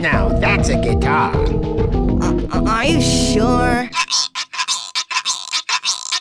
Now that's a guitar. Uh, uh are you sure?